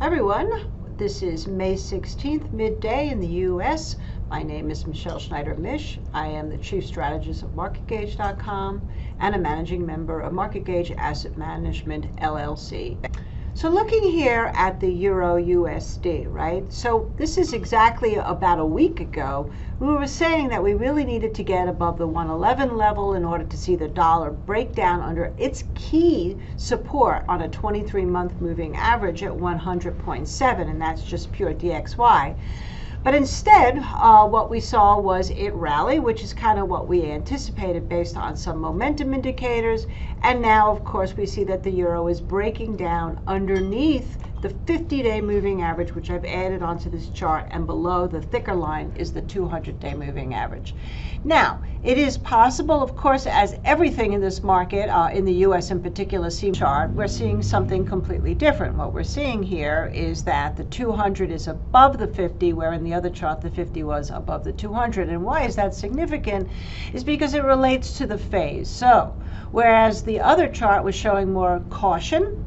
everyone. This is May 16th, midday in the U.S. My name is Michele Schneider Mish. I am the Chief Strategist of MarketGauge.com and a managing member of MarketGauge Asset Management LLC. So looking here at the Euro USD, right? So this is exactly about a week ago. We were saying that we really needed to get above the 111 level in order to see the dollar break down under its key support on a 23-month moving average at 100.7, and that's just pure DXY. But instead, uh, what we saw was it rally, which is kind of what we anticipated based on some momentum indicators. And now, of course, we see that the euro is breaking down underneath the 50-day moving average, which I've added onto this chart, and below the thicker line is the 200-day moving average. Now, it is possible, of course, as everything in this market, uh, in the U.S. in particular, see chart, we're seeing something completely different. What we're seeing here is that the 200 is above the 50, where in the other chart the 50 was above the 200. And why is that significant? Is because it relates to the phase. So, whereas the other chart was showing more caution,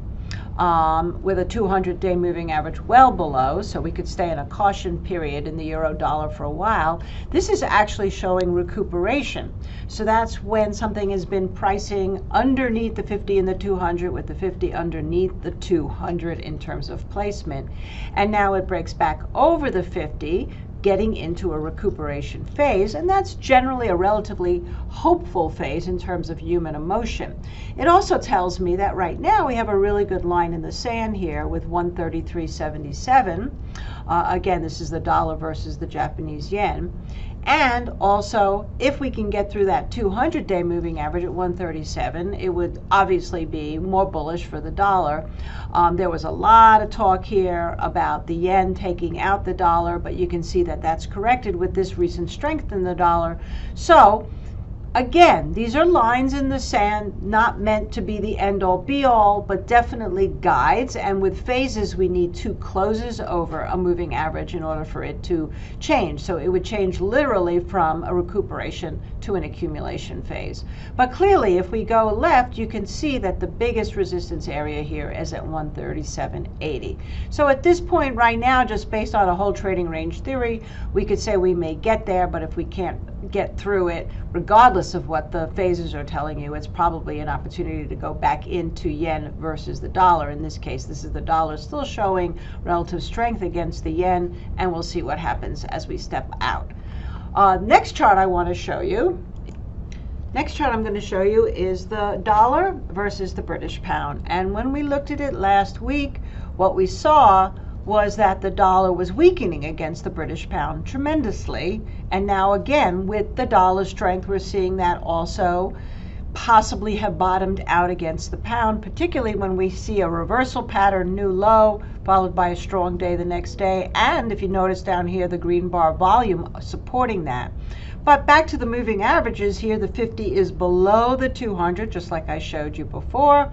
um, with a 200-day moving average well below, so we could stay in a caution period in the euro dollar for a while. This is actually showing recuperation. So that's when something has been pricing underneath the 50 and the 200 with the 50 underneath the 200 in terms of placement. And now it breaks back over the 50 getting into a recuperation phase, and that's generally a relatively hopeful phase in terms of human emotion. It also tells me that right now we have a really good line in the sand here with 133.77. Uh, again, this is the dollar versus the Japanese yen. And also, if we can get through that 200 day moving average at 137, it would obviously be more bullish for the dollar. Um, there was a lot of talk here about the yen taking out the dollar, but you can see that that's corrected with this recent strength in the dollar. So, Again, these are lines in the sand, not meant to be the end all be all, but definitely guides. And with phases, we need two closes over a moving average in order for it to change. So it would change literally from a recuperation to an accumulation phase. But clearly, if we go left, you can see that the biggest resistance area here is at 137.80. So at this point right now, just based on a whole trading range theory, we could say we may get there, but if we can't get through it, regardless of what the phases are telling you, it's probably an opportunity to go back into yen versus the dollar. In this case, this is the dollar still showing relative strength against the yen, and we'll see what happens as we step out. Uh, next chart I want to show you. Next chart I'm going to show you is the dollar versus the British pound. And when we looked at it last week, what we saw was that the dollar was weakening against the British pound tremendously. And now, again, with the dollar strength, we're seeing that also possibly have bottomed out against the pound, particularly when we see a reversal pattern, new low, followed by a strong day the next day. And if you notice down here, the green bar volume supporting that. But back to the moving averages here, the 50 is below the 200, just like I showed you before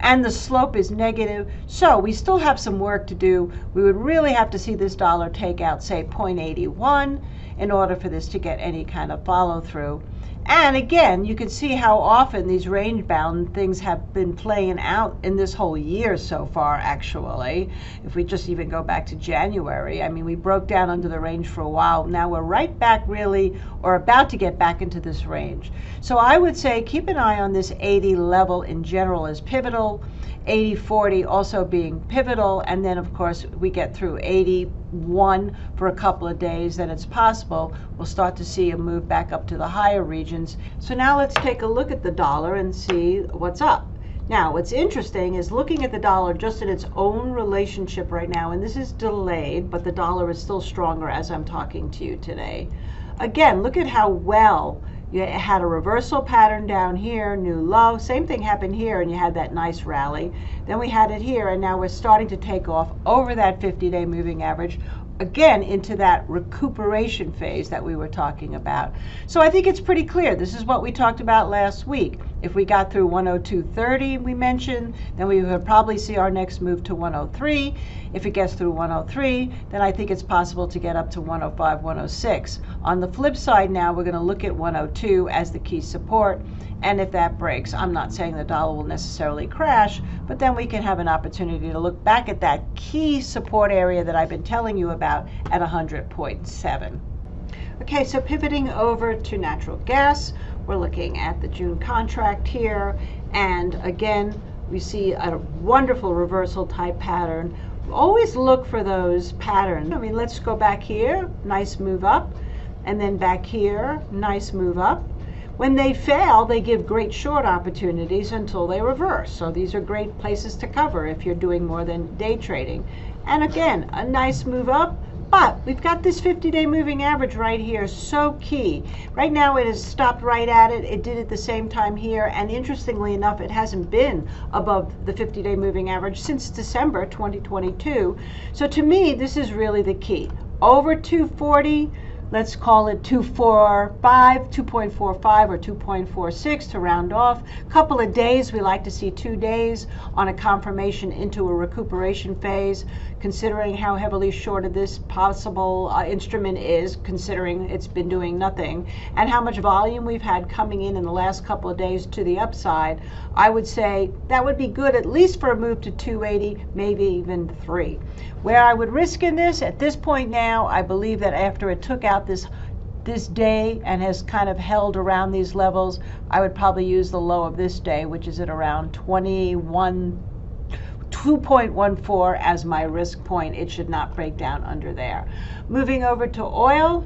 and the slope is negative. So we still have some work to do. We would really have to see this dollar take out, say, 0.81 in order for this to get any kind of follow through. And again, you can see how often these range bound things have been playing out in this whole year so far, actually. If we just even go back to January, I mean, we broke down under the range for a while. Now we're right back, really, or about to get back into this range. So I would say keep an eye on this 80 level in general as pivotal. 80-40 also being pivotal, and then of course we get through 81 for a couple of days, then it's possible we'll start to see a move back up to the higher regions. So now let's take a look at the dollar and see what's up. Now, what's interesting is looking at the dollar just in its own relationship right now, and this is delayed, but the dollar is still stronger as I'm talking to you today. Again, look at how well you had a reversal pattern down here, new low. Same thing happened here, and you had that nice rally. Then we had it here, and now we're starting to take off over that 50-day moving average, again into that recuperation phase that we were talking about. So I think it's pretty clear. This is what we talked about last week. If we got through 102.30, we mentioned, then we would probably see our next move to 103. If it gets through 103, then I think it's possible to get up to 105, 106. On the flip side now, we're going to look at 102 as the key support. And if that breaks, I'm not saying the dollar will necessarily crash, but then we can have an opportunity to look back at that key support area that I've been telling you about at 100.7. Okay, so pivoting over to natural gas, we're looking at the June contract here, and again, we see a wonderful reversal type pattern. Always look for those patterns. I mean, let's go back here, nice move up, and then back here, nice move up. When they fail, they give great short opportunities until they reverse. So these are great places to cover if you're doing more than day trading. And again, a nice move up, but we've got this 50-day moving average right here, so key. Right now it has stopped right at it. It did at the same time here, and interestingly enough, it hasn't been above the 50-day moving average since December 2022. So to me, this is really the key. Over 240, let's call it 245, 2.45 or 2.46 to round off. A couple of days, we like to see two days on a confirmation into a recuperation phase, considering how heavily shorted this possible uh, instrument is, considering it's been doing nothing, and how much volume we've had coming in in the last couple of days to the upside, I would say that would be good at least for a move to 280, maybe even three. Where I would risk in this, at this point now, I believe that after it took out this this day and has kind of held around these levels, I would probably use the low of this day, which is at around 21, 2.14 as my risk point. It should not break down under there. Moving over to oil,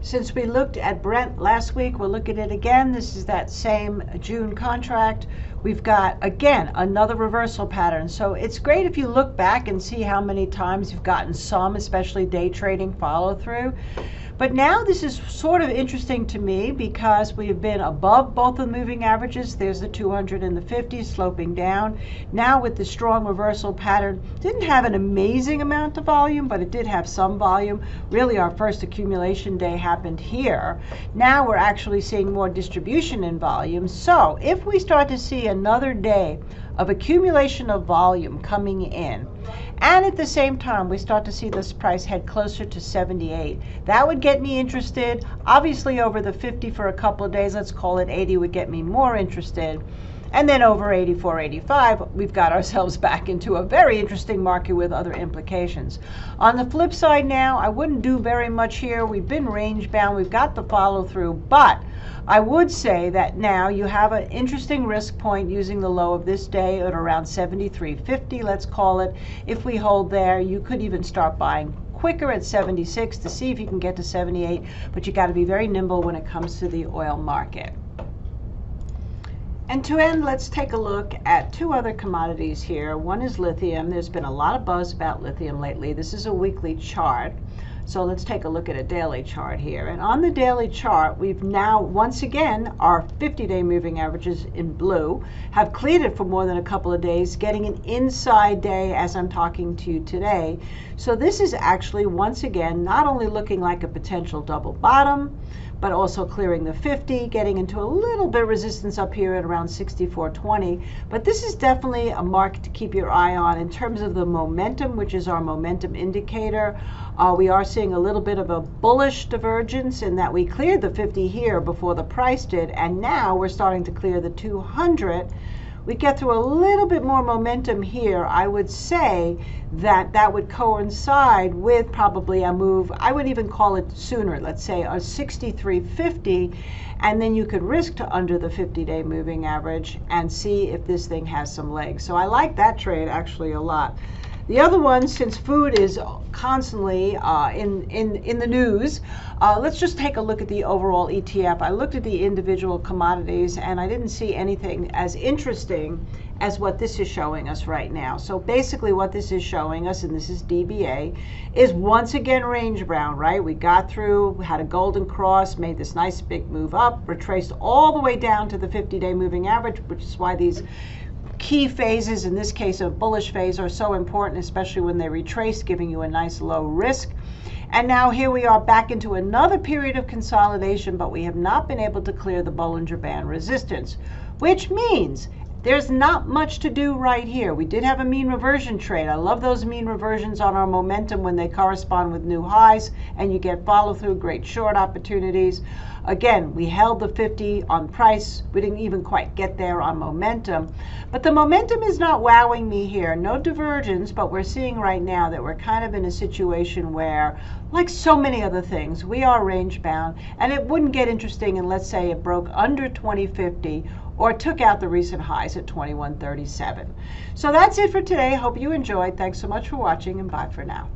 since we looked at Brent last week, we'll look at it again. This is that same June contract. We've got, again, another reversal pattern. So it's great if you look back and see how many times you've gotten some, especially day trading follow through. But now this is sort of interesting to me because we've been above both of the moving averages. There's the 200 and the 50 sloping down. Now with the strong reversal pattern, didn't have an amazing amount of volume, but it did have some volume. Really our first accumulation day happened here. Now we're actually seeing more distribution in volume. So if we start to see another day of accumulation of volume coming in, and at the same time, we start to see this price head closer to 78. That would get me interested. Obviously, over the 50 for a couple of days, let's call it 80, would get me more interested. And then over 84, 85, we've got ourselves back into a very interesting market with other implications. On the flip side now, I wouldn't do very much here. We've been range bound. We've got the follow through, but I would say that now you have an interesting risk point using the low of this day at around 73.50, let's call it. If we hold there, you could even start buying quicker at 76 to see if you can get to 78, but you got to be very nimble when it comes to the oil market. And to end, let's take a look at two other commodities here. One is lithium. There's been a lot of buzz about lithium lately. This is a weekly chart. So let's take a look at a daily chart here. And on the daily chart, we've now, once again, our 50-day moving averages in blue have cleared for more than a couple of days, getting an inside day as I'm talking to you today. So this is actually, once again, not only looking like a potential double bottom, but also clearing the 50, getting into a little bit of resistance up here at around 64.20. But this is definitely a market to keep your eye on in terms of the momentum, which is our momentum indicator. Uh, we are seeing a little bit of a bullish divergence in that we cleared the 50 here before the price did, and now we're starting to clear the 200 we get through a little bit more momentum here, I would say that that would coincide with probably a move, I would even call it sooner, let's say a 63.50, and then you could risk to under the 50-day moving average and see if this thing has some legs. So I like that trade actually a lot. The other one, since food is constantly uh, in, in, in the news, uh, let's just take a look at the overall ETF. I looked at the individual commodities and I didn't see anything as interesting as what this is showing us right now. So basically what this is showing us, and this is DBA, is once again range bound, right? We got through, had a golden cross, made this nice big move up, retraced all the way down to the 50-day moving average, which is why these key phases, in this case a bullish phase, are so important, especially when they retrace, giving you a nice low risk. And now here we are back into another period of consolidation, but we have not been able to clear the Bollinger Band resistance. which means there's not much to do right here. We did have a mean reversion trade. I love those mean reversions on our momentum when they correspond with new highs and you get follow through, great short opportunities. Again, we held the 50 on price. We didn't even quite get there on momentum. But the momentum is not wowing me here. No divergence, but we're seeing right now that we're kind of in a situation where, like so many other things, we are range bound. And it wouldn't get interesting and let's say it broke under 2050 or took out the recent highs at 2137. So that's it for today. Hope you enjoyed. Thanks so much for watching and bye for now.